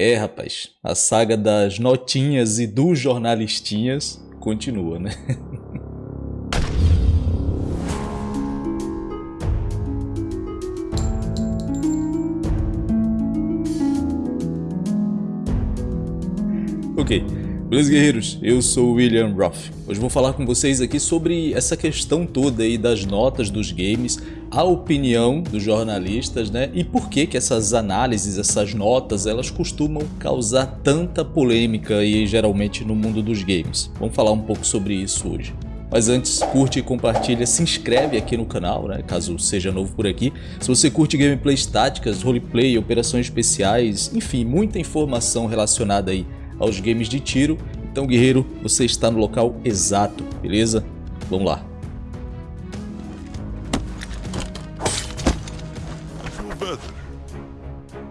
É, rapaz, a saga das notinhas e dos jornalistinhas continua, né? ok, beleza guerreiros? Eu sou o William Roth. Hoje vou falar com vocês aqui sobre essa questão toda aí das notas dos games, a opinião dos jornalistas, né? E por que que essas análises, essas notas, elas costumam causar tanta polêmica aí geralmente no mundo dos games. Vamos falar um pouco sobre isso hoje. Mas antes, curte e compartilha, se inscreve aqui no canal, né, caso seja novo por aqui. Se você curte gameplays táticas, roleplay, operações especiais, enfim, muita informação relacionada aí aos games de tiro. Então, guerreiro, você está no local exato, beleza? Vamos lá.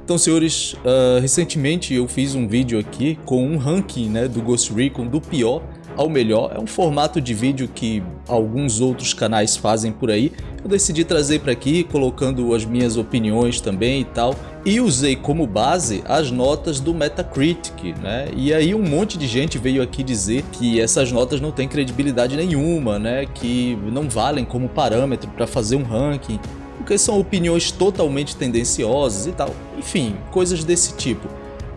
Então, senhores, uh, recentemente eu fiz um vídeo aqui com um ranking né, do Ghost Recon do pior ao melhor. É um formato de vídeo que alguns outros canais fazem por aí. Eu decidi trazer para aqui, colocando as minhas opiniões também e tal. E usei como base as notas do Metacritic, né? E aí um monte de gente veio aqui dizer que essas notas não têm credibilidade nenhuma, né? Que não valem como parâmetro para fazer um ranking, porque são opiniões totalmente tendenciosas e tal. Enfim, coisas desse tipo.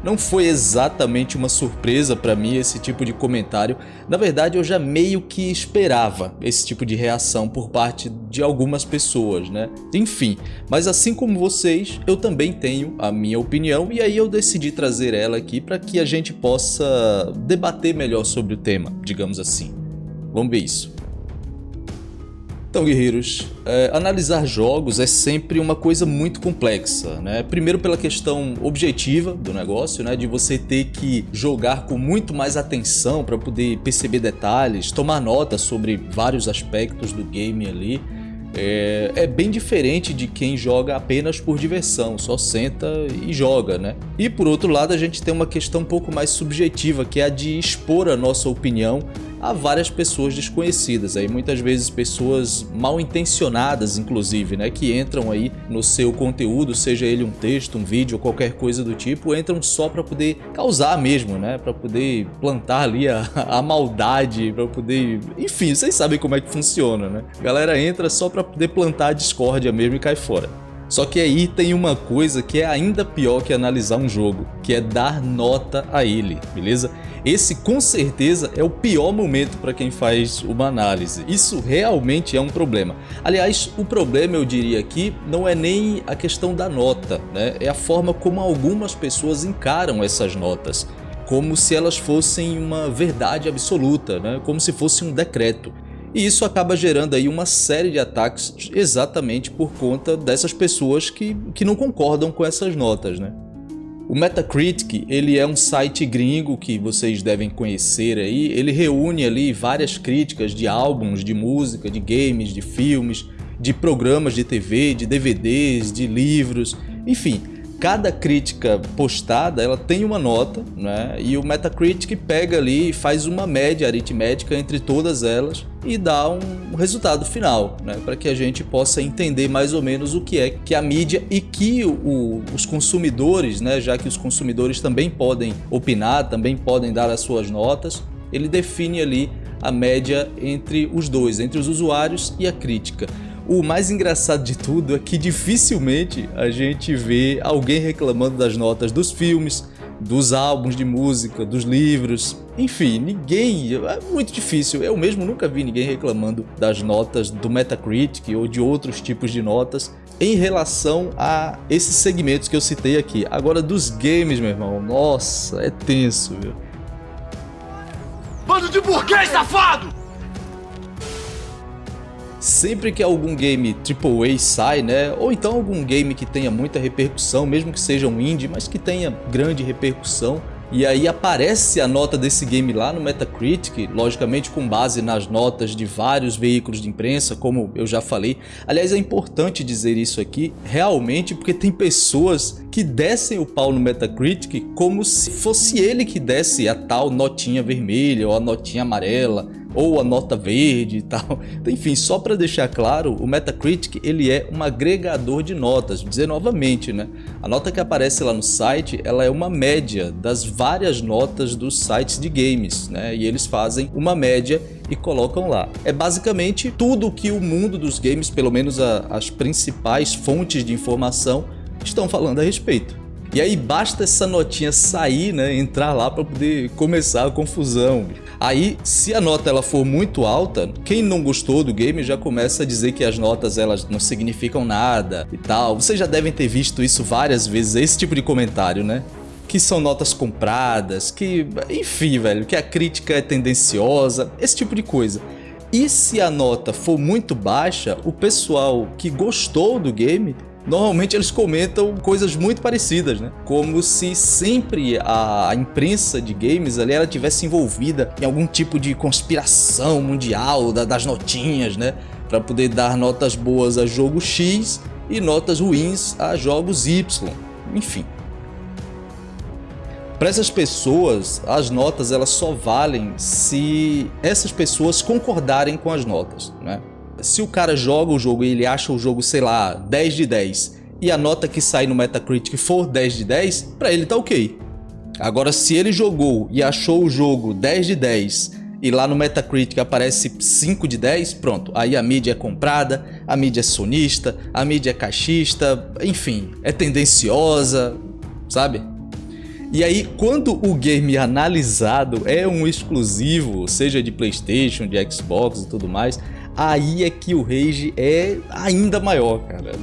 Não foi exatamente uma surpresa para mim esse tipo de comentário. Na verdade, eu já meio que esperava esse tipo de reação por parte de algumas pessoas, né? Enfim, mas assim como vocês, eu também tenho a minha opinião e aí eu decidi trazer ela aqui para que a gente possa debater melhor sobre o tema, digamos assim. Vamos ver isso. Então, guerreiros, é, analisar jogos é sempre uma coisa muito complexa, né? Primeiro pela questão objetiva do negócio, né? De você ter que jogar com muito mais atenção para poder perceber detalhes, tomar nota sobre vários aspectos do game ali. É, é, bem diferente de quem joga apenas por diversão, só senta e joga, né? E por outro lado a gente tem uma questão um pouco mais subjetiva, que é a de expor a nossa opinião a várias pessoas desconhecidas, aí muitas vezes pessoas mal intencionadas inclusive, né, que entram aí no seu conteúdo, seja ele um texto, um vídeo qualquer coisa do tipo, entram só para poder causar mesmo, né, para poder plantar ali a, a maldade, para poder, enfim, vocês sabem como é que funciona, né? A galera entra só para poder plantar a discórdia mesmo e cai fora. Só que aí tem uma coisa que é ainda pior que analisar um jogo, que é dar nota a ele, beleza? Esse com certeza é o pior momento para quem faz uma análise. Isso realmente é um problema. Aliás, o problema eu diria aqui não é nem a questão da nota, né? É a forma como algumas pessoas encaram essas notas. Como se elas fossem uma verdade absoluta, né? como se fosse um decreto. E isso acaba gerando aí uma série de ataques exatamente por conta dessas pessoas que, que não concordam com essas notas, né? O Metacritic, ele é um site gringo que vocês devem conhecer aí, ele reúne ali várias críticas de álbuns, de música, de games, de filmes, de programas de TV, de DVDs, de livros, enfim, cada crítica postada ela tem uma nota, né? E o Metacritic pega ali e faz uma média aritmética entre todas elas e dá um resultado final, né? Para que a gente possa entender mais ou menos o que é que a mídia e que o, os consumidores, né? Já que os consumidores também podem opinar, também podem dar as suas notas, ele define ali a média entre os dois, entre os usuários e a crítica. O mais engraçado de tudo é que dificilmente a gente vê alguém reclamando das notas dos filmes, dos álbuns de música, dos livros, enfim, ninguém, é muito difícil, eu mesmo nunca vi ninguém reclamando das notas do Metacritic ou de outros tipos de notas em relação a esses segmentos que eu citei aqui. Agora dos games, meu irmão, nossa, é tenso, viu? Bando de burguês safado! Sempre que algum game AAA sai, né, ou então algum game que tenha muita repercussão, mesmo que seja um indie, mas que tenha grande repercussão, e aí aparece a nota desse game lá no Metacritic, logicamente com base nas notas de vários veículos de imprensa, como eu já falei. Aliás, é importante dizer isso aqui, realmente, porque tem pessoas que descem o pau no Metacritic como se fosse ele que desse a tal notinha vermelha ou a notinha amarela, ou a nota verde e tal. Enfim, só para deixar claro, o Metacritic ele é um agregador de notas. Dizer novamente, né? A nota que aparece lá no site, ela é uma média das várias notas dos sites de games, né? E eles fazem uma média e colocam lá. É basicamente tudo que o mundo dos games, pelo menos a, as principais fontes de informação, estão falando a respeito. E aí basta essa notinha sair, né, entrar lá para poder começar a confusão. Aí, se a nota ela for muito alta, quem não gostou do game já começa a dizer que as notas elas não significam nada e tal. Vocês já devem ter visto isso várias vezes, esse tipo de comentário, né? Que são notas compradas, que... Enfim, velho, que a crítica é tendenciosa, esse tipo de coisa. E se a nota for muito baixa, o pessoal que gostou do game normalmente eles comentam coisas muito parecidas, né? Como se sempre a imprensa de games ali ela tivesse envolvida em algum tipo de conspiração mundial das notinhas, né? Para poder dar notas boas a jogo X e notas ruins a jogos Y. Enfim. Para essas pessoas, as notas elas só valem se essas pessoas concordarem com as notas, né? Se o cara joga o jogo e ele acha o jogo, sei lá, 10 de 10 e a nota que sai no Metacritic for 10 de 10, pra ele tá ok. Agora, se ele jogou e achou o jogo 10 de 10 e lá no Metacritic aparece 5 de 10, pronto, aí a mídia é comprada, a mídia é sonista, a mídia é caixista, enfim, é tendenciosa, sabe? E aí, quando o game analisado é um exclusivo, seja de Playstation, de Xbox e tudo mais, aí é que o rage é ainda maior, cara.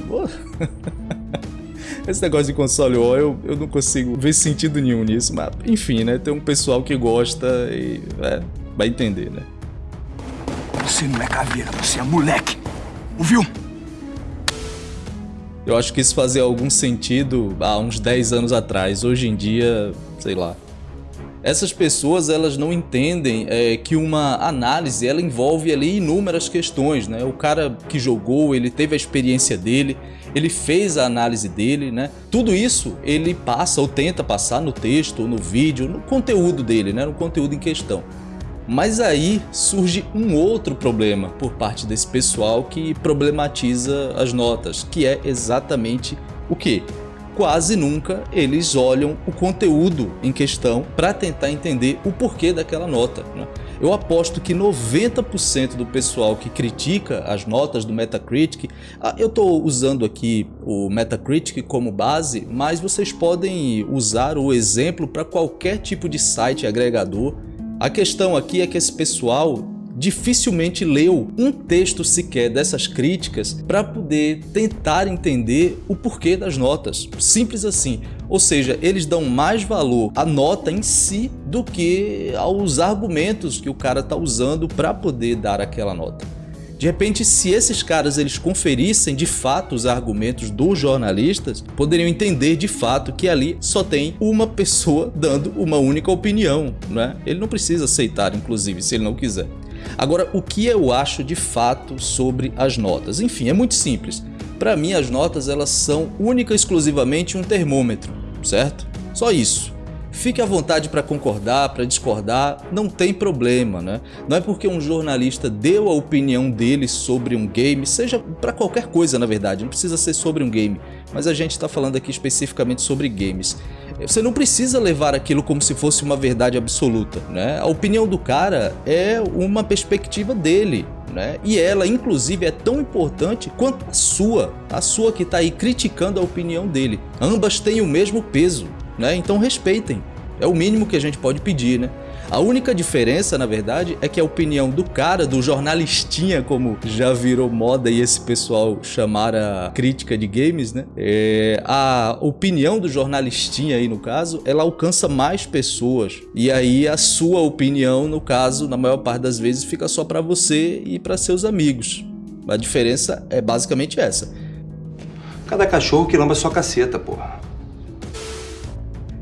Esse negócio de console war, eu, eu não consigo ver sentido nenhum nisso, mas enfim, né? Tem um pessoal que gosta e é, vai entender, né? Você não é caveira, você é moleque. Ouviu? Eu acho que isso fazia algum sentido há uns 10 anos atrás. Hoje em dia, sei lá. Essas pessoas elas não entendem é, que uma análise ela envolve ali inúmeras questões, né? O cara que jogou, ele teve a experiência dele, ele fez a análise dele, né? Tudo isso ele passa ou tenta passar no texto, no vídeo, no conteúdo dele, né? No conteúdo em questão. Mas aí surge um outro problema por parte desse pessoal que problematiza as notas, que é exatamente o que? Quase nunca eles olham o conteúdo em questão para tentar entender o porquê daquela nota. Né? Eu aposto que 90% do pessoal que critica as notas do Metacritic, ah, eu estou usando aqui o Metacritic como base, mas vocês podem usar o exemplo para qualquer tipo de site agregador. A questão aqui é que esse pessoal dificilmente leu um texto sequer dessas críticas para poder tentar entender o porquê das notas. Simples assim. Ou seja, eles dão mais valor à nota em si do que aos argumentos que o cara está usando para poder dar aquela nota. De repente, se esses caras eles conferissem de fato os argumentos dos jornalistas, poderiam entender de fato que ali só tem uma pessoa dando uma única opinião, né? Ele não precisa aceitar, inclusive, se ele não quiser. Agora, o que eu acho de fato sobre as notas? Enfim, é muito simples. Para mim, as notas elas são única e exclusivamente um termômetro, certo? Só isso. Fique à vontade para concordar, para discordar, não tem problema, né? Não é porque um jornalista deu a opinião dele sobre um game, seja para qualquer coisa na verdade, não precisa ser sobre um game, mas a gente está falando aqui especificamente sobre games. Você não precisa levar aquilo como se fosse uma verdade absoluta, né? A opinião do cara é uma perspectiva dele, né? E ela, inclusive, é tão importante quanto a sua, a sua que está aí criticando a opinião dele. Ambas têm o mesmo peso, né? Então respeitem. É o mínimo que a gente pode pedir, né? A única diferença, na verdade, é que a opinião do cara, do jornalistinha, como já virou moda e esse pessoal chamar a crítica de games, né? É, a opinião do jornalistinha aí, no caso, ela alcança mais pessoas. E aí a sua opinião, no caso, na maior parte das vezes, fica só para você e para seus amigos. A diferença é basicamente essa. Cada cachorro que lamba sua caceta, porra.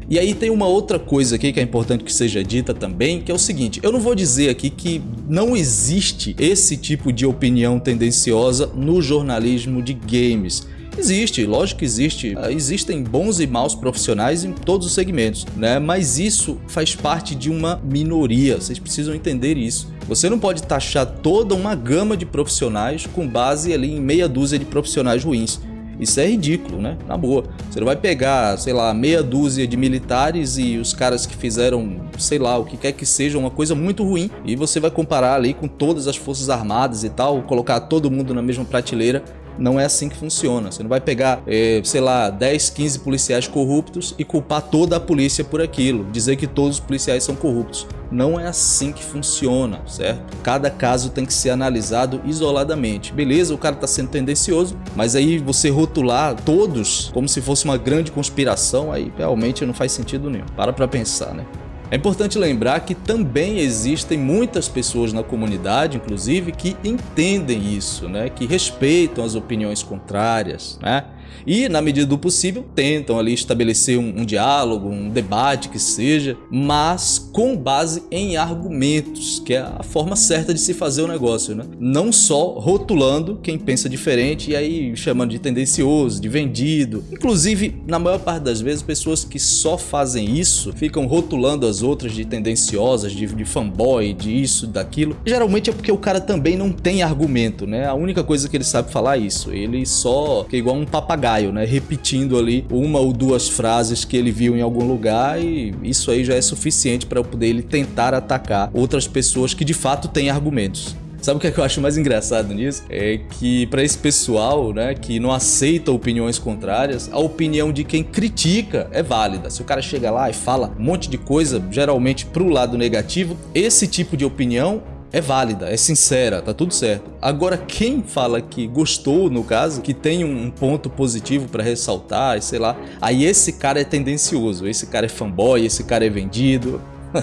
E aí tem uma outra coisa aqui que é importante que seja dita também, que é o seguinte, eu não vou dizer aqui que não existe esse tipo de opinião tendenciosa no jornalismo de games. Existe, lógico que existe. Ah, existem bons e maus profissionais em todos os segmentos, né? Mas isso faz parte de uma minoria, vocês precisam entender isso. Você não pode taxar toda uma gama de profissionais com base ali em meia dúzia de profissionais ruins. Isso é ridículo, né? Na boa. Você não vai pegar, sei lá, meia dúzia de militares e os caras que fizeram, sei lá, o que quer que seja, uma coisa muito ruim, e você vai comparar ali com todas as forças armadas e tal, colocar todo mundo na mesma prateleira não é assim que funciona. Você não vai pegar, é, sei lá, 10, 15 policiais corruptos e culpar toda a polícia por aquilo, dizer que todos os policiais são corruptos. Não é assim que funciona, certo? Cada caso tem que ser analisado isoladamente. Beleza, o cara está sendo tendencioso, mas aí você rotular todos como se fosse uma grande conspiração, aí realmente não faz sentido nenhum. Para pra pensar, né? É importante lembrar que também existem muitas pessoas na comunidade, inclusive, que entendem isso, né? que respeitam as opiniões contrárias, né? E, na medida do possível, tentam ali estabelecer um, um, diálogo, um debate que seja, mas com base em argumentos, que é a forma certa de se fazer o negócio, né? Não só rotulando quem pensa diferente e aí chamando de tendencioso, de vendido. Inclusive, na maior parte das vezes, pessoas que só fazem isso ficam rotulando as outras de tendenciosas, de, de fanboy, de isso, daquilo. Geralmente é porque o cara também não tem argumento, né? A única coisa que ele sabe falar é isso. Ele só é igual um papagaio papagaio, né? Repetindo ali uma ou duas frases que ele viu em algum lugar e isso aí já é suficiente para poder ele tentar atacar outras pessoas que de fato têm argumentos. Sabe o que, é que eu acho mais engraçado nisso? É que para esse pessoal, né, que não aceita opiniões contrárias, a opinião de quem critica é válida. Se o cara chega lá e fala um monte de coisa, geralmente pro lado negativo, esse tipo de opinião é válida, é sincera, tá tudo certo. Agora, quem fala que gostou, no caso, que tem um ponto positivo para ressaltar, sei lá, aí esse cara é tendencioso, esse cara é fanboy, esse cara é vendido.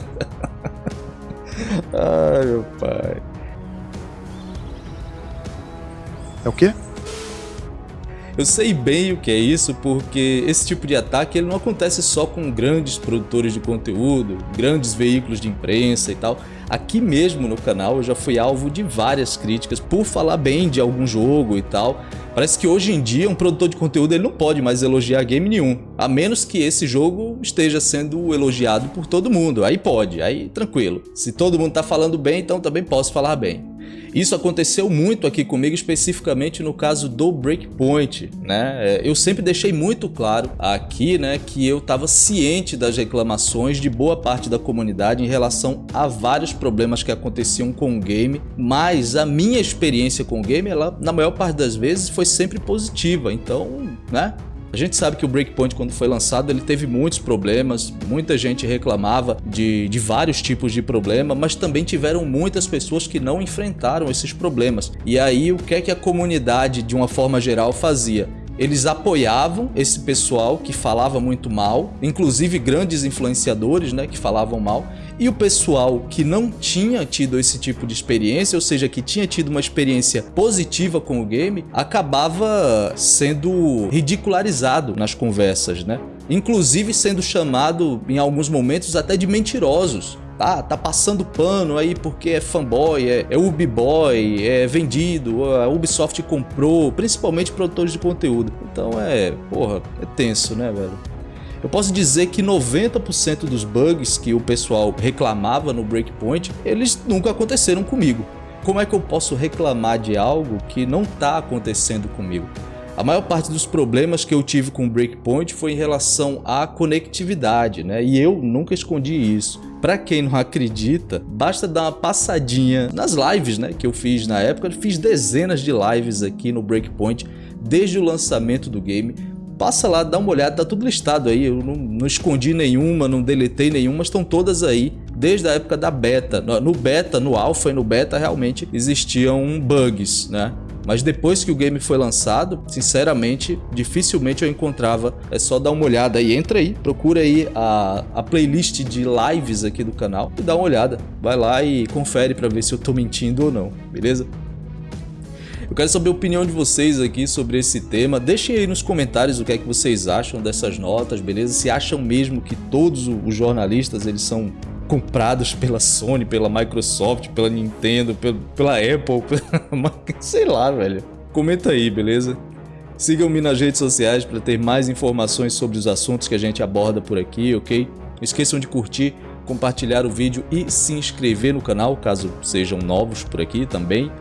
Ai, meu pai. É o quê? Eu sei bem o que é isso porque esse tipo de ataque ele não acontece só com grandes produtores de conteúdo, grandes veículos de imprensa e tal. Aqui mesmo no canal eu já fui alvo de várias críticas por falar bem de algum jogo e tal. Parece que hoje em dia um produtor de conteúdo ele não pode mais elogiar game nenhum, a menos que esse jogo esteja sendo elogiado por todo mundo. Aí pode, aí tranquilo. Se todo mundo tá falando bem, então também posso falar bem. Isso aconteceu muito aqui comigo, especificamente no caso do Breakpoint, né? É, eu sempre deixei muito claro aqui, né, que eu estava ciente das reclamações de boa parte da comunidade em relação a vários problemas que aconteciam com o game, mas a minha experiência com o game, ela, na maior parte das vezes, foi sempre positiva, então, né, a gente sabe que o Breakpoint, quando foi lançado, ele teve muitos problemas, muita gente reclamava de, de vários tipos de problema, mas também tiveram muitas pessoas que não enfrentaram esses problemas. E aí, o que é que a comunidade, de uma forma geral, fazia? Eles apoiavam esse pessoal que falava muito mal, inclusive grandes influenciadores né, que falavam mal, e o pessoal que não tinha tido esse tipo de experiência, ou seja, que tinha tido uma experiência positiva com o game, acabava sendo ridicularizado nas conversas, né? Inclusive sendo chamado em alguns momentos até de mentirosos. Tá, tá passando pano aí porque é fanboy, é, é Ubiboy, é vendido, a Ubisoft comprou, principalmente produtores de conteúdo. Então é, porra, é tenso, né, velho? Eu posso dizer que 90% dos bugs que o pessoal reclamava no Breakpoint, eles nunca aconteceram comigo. Como é que eu posso reclamar de algo que não está acontecendo comigo? A maior parte dos problemas que eu tive com o Breakpoint foi em relação à conectividade, né? E eu nunca escondi isso. Para quem não acredita, basta dar uma passadinha nas lives, né, que eu fiz na época. Eu fiz dezenas de lives aqui no Breakpoint desde o lançamento do game passa lá, dá uma olhada, tá tudo listado aí, eu não, não escondi nenhuma, não deletei nenhuma, estão todas aí desde a época da beta. No beta, no alpha e no beta realmente existiam bugs, né? Mas depois que o game foi lançado, sinceramente, dificilmente eu encontrava. É só dar uma olhada aí, entra aí, procura aí a, a playlist de lives aqui do canal e dá uma olhada. Vai lá e confere para ver se eu tô mentindo ou não, beleza? Eu quero saber a opinião de vocês aqui sobre esse tema. Deixem aí nos comentários o que é que vocês acham dessas notas, beleza? Se acham mesmo que todos os jornalistas eles são comprados pela Sony, pela Microsoft, pela Nintendo, pela Apple, pela... sei lá, velho. Comenta aí, beleza? Sigam-me nas redes sociais para ter mais informações sobre os assuntos que a gente aborda por aqui, ok? Não esqueçam de curtir, compartilhar o vídeo e se inscrever no canal, caso sejam novos por aqui também.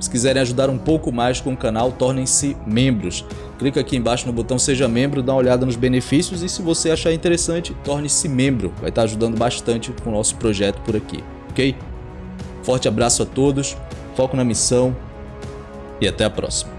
Se quiserem ajudar um pouco mais com o canal, tornem-se membros. Clica aqui embaixo no botão Seja Membro, dá uma olhada nos benefícios e se você achar interessante, torne-se membro. Vai estar ajudando bastante com o nosso projeto por aqui, ok? Forte abraço a todos, foco na missão e até a próxima.